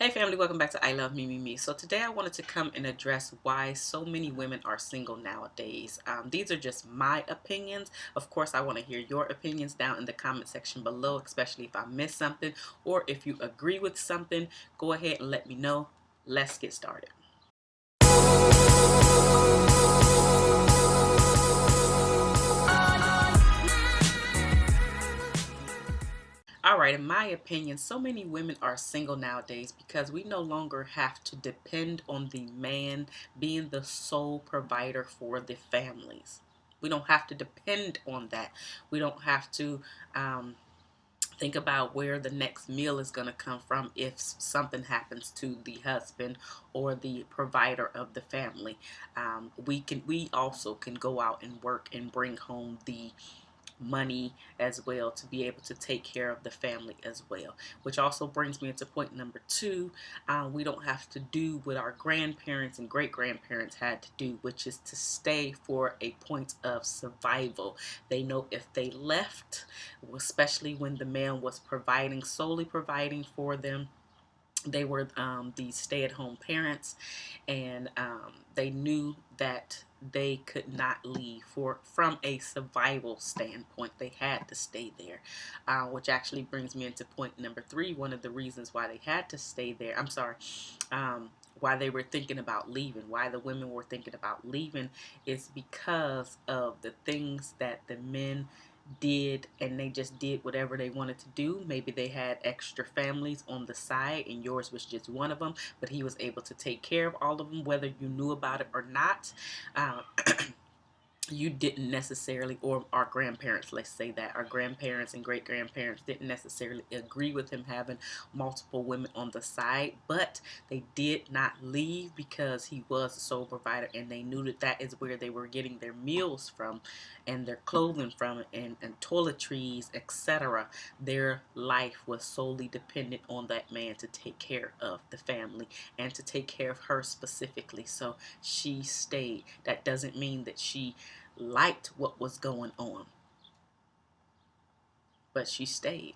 Hey family, welcome back to I Love Me Me Me. So today I wanted to come and address why so many women are single nowadays. Um, these are just my opinions. Of course, I want to hear your opinions down in the comment section below, especially if I missed something or if you agree with something, go ahead and let me know. Let's get started. Right, in my opinion, so many women are single nowadays because we no longer have to depend on the man being the sole provider for the families. We don't have to depend on that. We don't have to um, think about where the next meal is going to come from if something happens to the husband or the provider of the family. Um, we can we also can go out and work and bring home the money as well to be able to take care of the family as well which also brings me into point number two uh, we don't have to do what our grandparents and great grandparents had to do which is to stay for a point of survival. They know if they left especially when the man was providing solely providing for them they were um, the stay-at-home parents and um, they knew that they could not leave for from a survival standpoint they had to stay there uh, which actually brings me into point number three one of the reasons why they had to stay there I'm sorry um, why they were thinking about leaving why the women were thinking about leaving is because of the things that the men did and they just did whatever they wanted to do. Maybe they had extra families on the side and yours was just one of them, but he was able to take care of all of them, whether you knew about it or not. Uh, you didn't necessarily, or our grandparents, let's say that, our grandparents and great grandparents didn't necessarily agree with him having multiple women on the side, but they did not leave because he was a sole provider and they knew that that is where they were getting their meals from and their clothing from and, and toiletries, etc. Their life was solely dependent on that man to take care of the family and to take care of her specifically. So she stayed. That doesn't mean that she liked what was going on. But she stayed.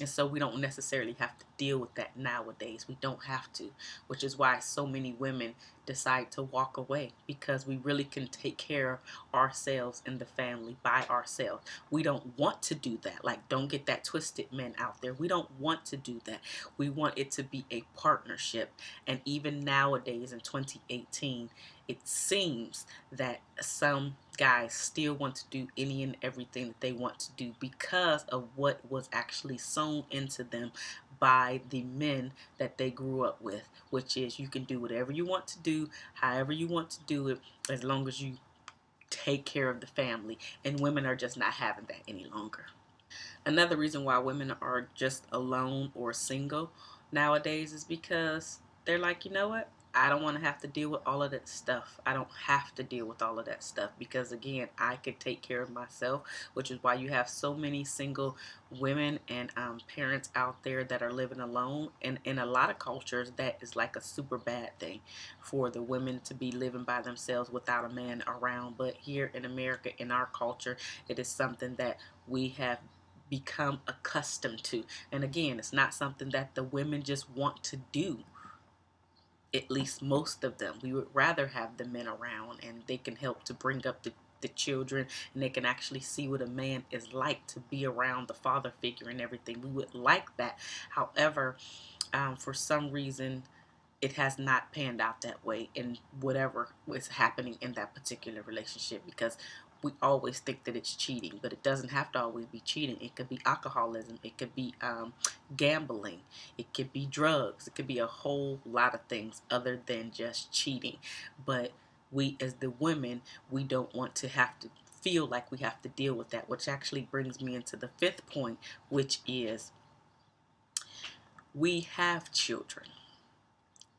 And so we don't necessarily have to deal with that nowadays. We don't have to, which is why so many women decide to walk away because we really can take care of ourselves and the family by ourselves. We don't want to do that. Like, don't get that twisted, men out there. We don't want to do that. We want it to be a partnership. And even nowadays in 2018, it seems that some guys still want to do any and everything that they want to do because of what was actually sown into them by the men that they grew up with, which is you can do whatever you want to do, however you want to do it, as long as you take care of the family. And women are just not having that any longer. Another reason why women are just alone or single nowadays is because they're like, you know what? I don't want to have to deal with all of that stuff. I don't have to deal with all of that stuff because again, I could take care of myself, which is why you have so many single women and um, parents out there that are living alone. And in a lot of cultures, that is like a super bad thing for the women to be living by themselves without a man around. But here in America, in our culture, it is something that we have become accustomed to. And again, it's not something that the women just want to do at least most of them. We would rather have the men around and they can help to bring up the, the children and they can actually see what a man is like to be around the father figure and everything. We would like that. However, um, for some reason, it has not panned out that way in whatever was happening in that particular relationship because we always think that it's cheating, but it doesn't have to always be cheating. It could be alcoholism, it could be um, gambling, it could be drugs, it could be a whole lot of things other than just cheating. But we, as the women, we don't want to have to feel like we have to deal with that, which actually brings me into the fifth point, which is we have children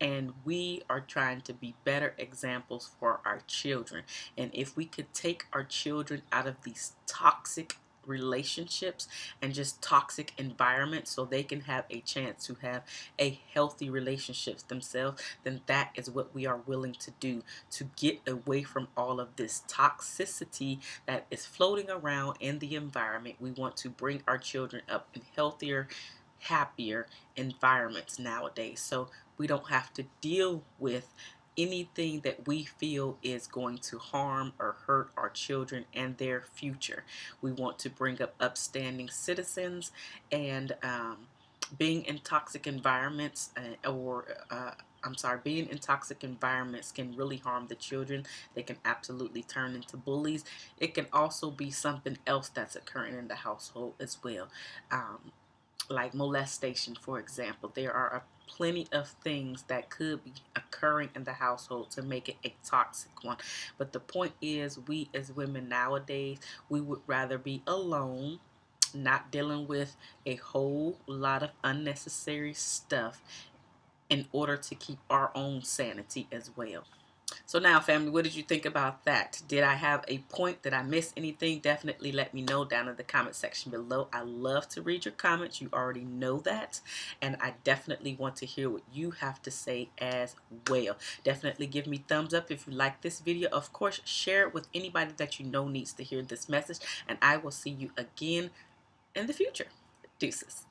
and we are trying to be better examples for our children. And if we could take our children out of these toxic relationships and just toxic environments so they can have a chance to have a healthy relationships themselves then that is what we are willing to do to get away from all of this toxicity that is floating around in the environment we want to bring our children up in healthier happier environments nowadays. So we don't have to deal with anything that we feel is going to harm or hurt our children and their future. We want to bring up upstanding citizens and um, being in toxic environments uh, or uh, I'm sorry, being in toxic environments can really harm the children. They can absolutely turn into bullies. It can also be something else that's occurring in the household as well. Um, like molestation, for example. There are plenty of things that could be occurring in the household to make it a toxic one. But the point is, we as women nowadays, we would rather be alone not dealing with a whole lot of unnecessary stuff in order to keep our own sanity as well. So now, family, what did you think about that? Did I have a point? Did I miss anything? Definitely let me know down in the comment section below. I love to read your comments. You already know that. And I definitely want to hear what you have to say as well. Definitely give me thumbs up if you like this video. Of course, share it with anybody that you know needs to hear this message. And I will see you again in the future. Deuces.